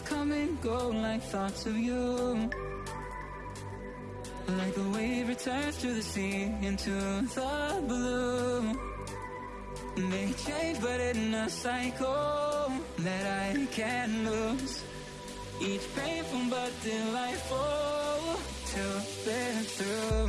Come and go like thoughts of you. Like a wave returns to the sea into the blue. They change, but in a cycle that I can't lose. Each painful but delightful to live through.